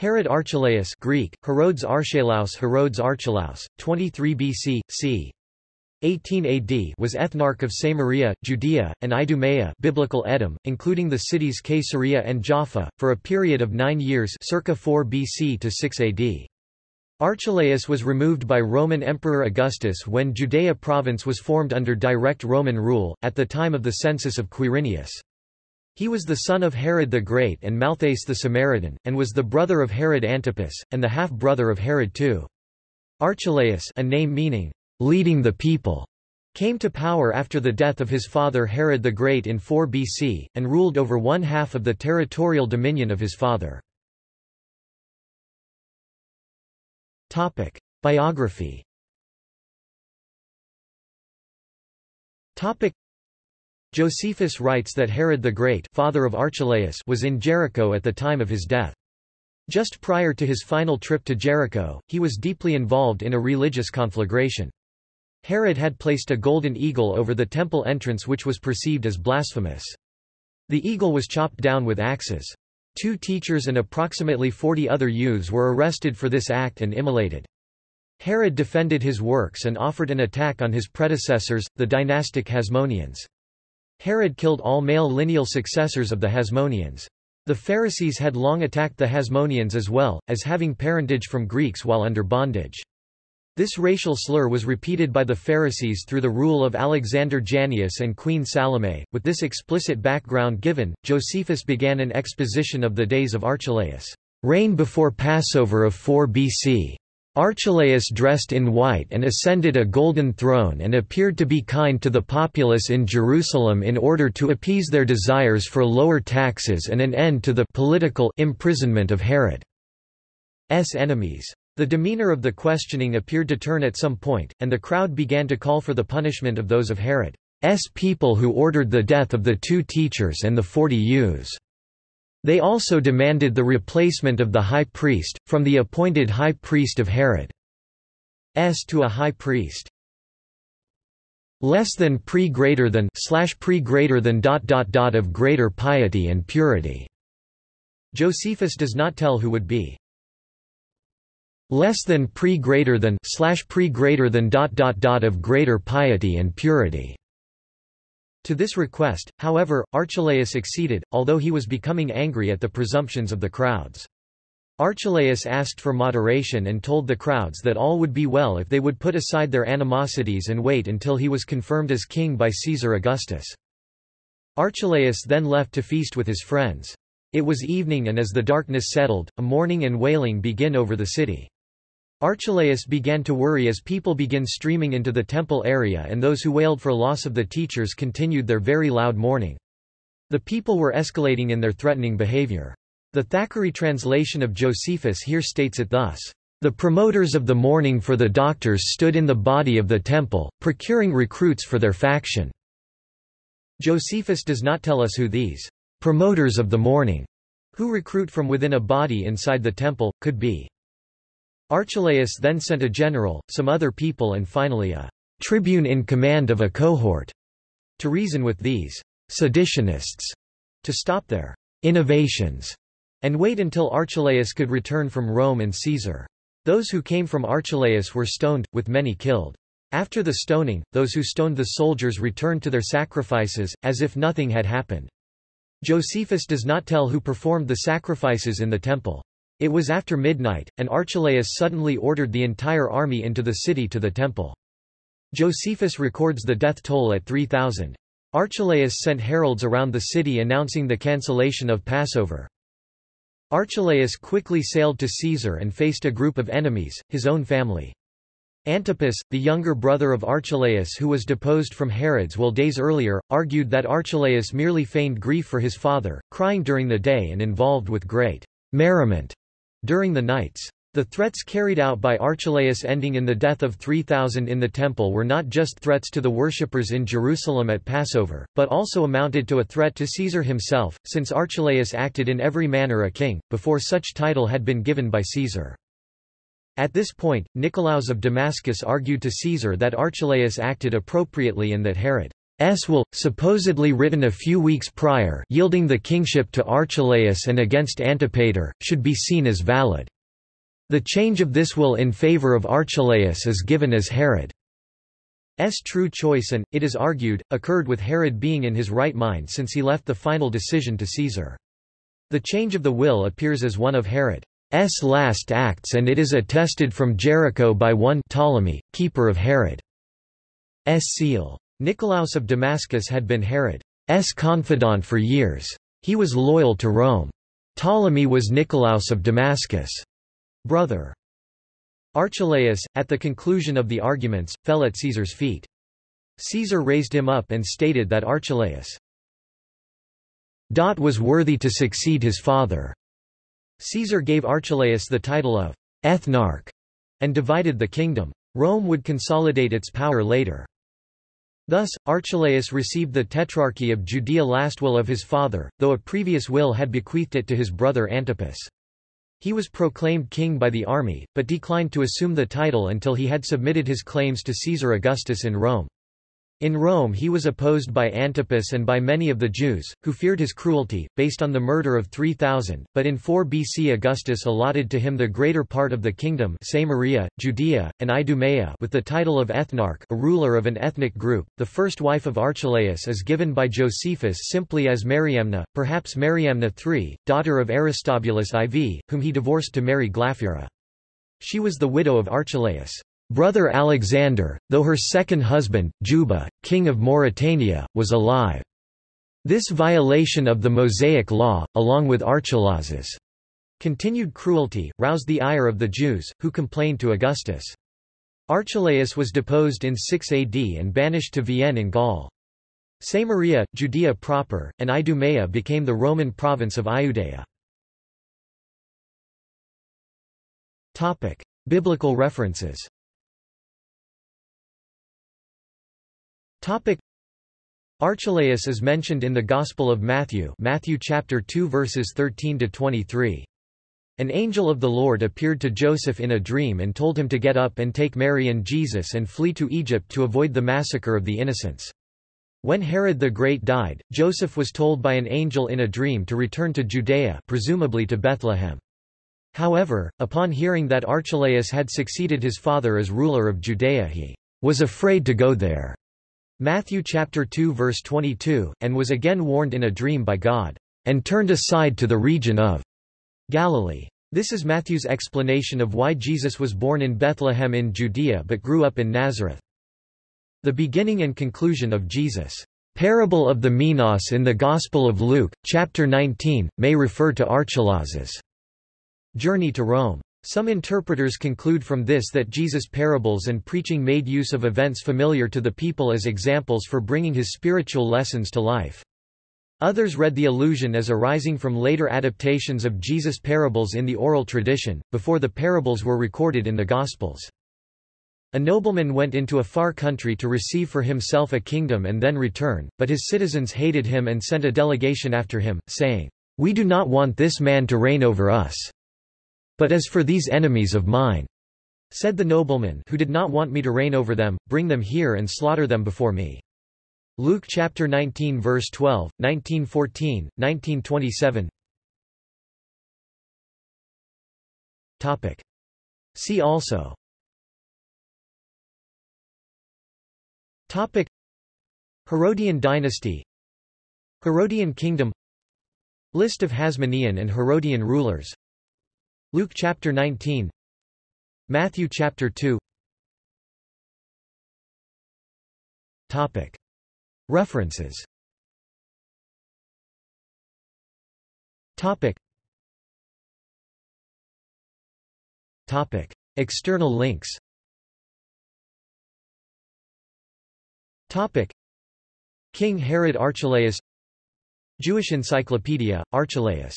Herod Archelaus Greek, Herodes Archelaus Herodes Archelaus, 23 BC, c. 18 AD was ethnarch of Samaria, Judea, and Idumea biblical Edom, including the cities Caesarea and Jaffa, for a period of nine years circa 4 BC to 6 AD. Archelaus was removed by Roman Emperor Augustus when Judea province was formed under direct Roman rule, at the time of the census of Quirinius. He was the son of Herod the Great and Malthace the Samaritan, and was the brother of Herod Antipas, and the half-brother of Herod II. Archelaus a name meaning, leading the people, came to power after the death of his father Herod the Great in 4 BC, and ruled over one half of the territorial dominion of his father. Biography Josephus writes that Herod the Great father of Archelaus was in Jericho at the time of his death. Just prior to his final trip to Jericho, he was deeply involved in a religious conflagration. Herod had placed a golden eagle over the temple entrance which was perceived as blasphemous. The eagle was chopped down with axes. Two teachers and approximately 40 other youths were arrested for this act and immolated. Herod defended his works and offered an attack on his predecessors, the dynastic Hasmoneans. Herod killed all male lineal successors of the Hasmoneans. The Pharisees had long attacked the Hasmoneans as well, as having parentage from Greeks while under bondage. This racial slur was repeated by the Pharisees through the rule of Alexander Jannaeus and Queen Salome. With this explicit background given, Josephus began an exposition of the days of Archelaus' reign before Passover of 4 BC. Archelaus dressed in white and ascended a golden throne and appeared to be kind to the populace in Jerusalem in order to appease their desires for lower taxes and an end to the political imprisonment of Herod's enemies. The demeanor of the questioning appeared to turn at some point, and the crowd began to call for the punishment of those of Herod's people who ordered the death of the two teachers and the forty youths. They also demanded the replacement of the high priest, from the appointed high priest of Herod S to a high priest less than pre greater than slash pre greater than dot dot dot of greater piety and purity. Josephus does not tell who would be less than pre greater than slash pre greater than dot dot dot of greater piety and purity. To this request, however, Archelaus acceded, although he was becoming angry at the presumptions of the crowds. Archelaus asked for moderation and told the crowds that all would be well if they would put aside their animosities and wait until he was confirmed as king by Caesar Augustus. Archelaus then left to feast with his friends. It was evening and as the darkness settled, a mourning and wailing begin over the city. Archelaus began to worry as people began streaming into the temple area and those who wailed for loss of the teachers continued their very loud mourning. The people were escalating in their threatening behavior. The Thackeray translation of Josephus here states it thus. The promoters of the mourning for the doctors stood in the body of the temple, procuring recruits for their faction. Josephus does not tell us who these promoters of the mourning, who recruit from within a body inside the temple, could be. Archelaus then sent a general, some other people and finally a tribune in command of a cohort to reason with these seditionists to stop their innovations and wait until Archelaus could return from Rome and Caesar. Those who came from Archelaus were stoned, with many killed. After the stoning, those who stoned the soldiers returned to their sacrifices, as if nothing had happened. Josephus does not tell who performed the sacrifices in the temple. It was after midnight, and Archelaus suddenly ordered the entire army into the city to the temple. Josephus records the death toll at 3,000. Archelaus sent heralds around the city announcing the cancellation of Passover. Archelaus quickly sailed to Caesar and faced a group of enemies, his own family. Antipas, the younger brother of Archelaus who was deposed from Herod's will days earlier, argued that Archelaus merely feigned grief for his father, crying during the day and involved with great merriment during the nights. The threats carried out by Archelaus ending in the death of 3,000 in the temple were not just threats to the worshippers in Jerusalem at Passover, but also amounted to a threat to Caesar himself, since Archelaus acted in every manner a king, before such title had been given by Caesar. At this point, Nicolaus of Damascus argued to Caesar that Archelaus acted appropriately and that Herod's will, supposedly written a few weeks prior yielding the kingship to Archelaus and against Antipater, should be seen as valid. The change of this will in favor of Archelaus is given as Herod's true choice and, it is argued, occurred with Herod being in his right mind since he left the final decision to Caesar. The change of the will appears as one of Herod's last acts and it is attested from Jericho by one Ptolemy, keeper of Herod's seal. Nicolaus of Damascus had been Herod's confidant for years. He was loyal to Rome. Ptolemy was Nicolaus of Damascus' brother. Archelaus, at the conclusion of the arguments, fell at Caesar's feet. Caesar raised him up and stated that Archelaus was worthy to succeed his father. Caesar gave Archelaus the title of ethnarch and divided the kingdom. Rome would consolidate its power later. Thus, Archelaus received the Tetrarchy of Judea last will of his father, though a previous will had bequeathed it to his brother Antipas. He was proclaimed king by the army, but declined to assume the title until he had submitted his claims to Caesar Augustus in Rome. In Rome he was opposed by Antipas and by many of the Jews, who feared his cruelty, based on the murder of 3,000, but in 4 BC Augustus allotted to him the greater part of the kingdom Samaria, Judea, and Idumea with the title of ethnarch a ruler of an ethnic group. The first wife of Archelaus is given by Josephus simply as Mariamna, perhaps Mariamna III, daughter of Aristobulus IV, whom he divorced to marry Glaphyra. She was the widow of Archelaus. Brother Alexander, though her second husband, Juba, king of Mauritania, was alive. This violation of the Mosaic law, along with Archelaus's continued cruelty, roused the ire of the Jews, who complained to Augustus. Archelaus was deposed in 6 AD and banished to Vienne in Gaul. Samaria, Judea proper, and Idumea became the Roman province of Iudea. Biblical references Topic Archelaus is mentioned in the Gospel of Matthew Matthew chapter 2 verses 13 to 23. An angel of the Lord appeared to Joseph in a dream and told him to get up and take Mary and Jesus and flee to Egypt to avoid the massacre of the innocents. When Herod the Great died, Joseph was told by an angel in a dream to return to Judea presumably to Bethlehem. However, upon hearing that Archelaus had succeeded his father as ruler of Judea he was afraid to go there. Matthew chapter 2 verse 22, and was again warned in a dream by God, and turned aside to the region of Galilee. This is Matthew's explanation of why Jesus was born in Bethlehem in Judea but grew up in Nazareth. The beginning and conclusion of Jesus' parable of the Minas in the Gospel of Luke, chapter 19, may refer to Archelaus's journey to Rome. Some interpreters conclude from this that Jesus' parables and preaching made use of events familiar to the people as examples for bringing his spiritual lessons to life. Others read the allusion as arising from later adaptations of Jesus' parables in the oral tradition, before the parables were recorded in the Gospels. A nobleman went into a far country to receive for himself a kingdom and then return, but his citizens hated him and sent a delegation after him, saying, We do not want this man to reign over us. But as for these enemies of mine, said the nobleman who did not want me to reign over them, bring them here and slaughter them before me. Luke chapter 19 verse 12, 1914, 1927 Topic. See also. Topic. Herodian dynasty. Herodian kingdom. List of Hasmonean and Herodian rulers Luke chapter 19 Matthew chapter 2 Topic. References. Topic. Topic. External links. Topic. King Herod Archelaus. Jewish Encyclopedia, Archelaus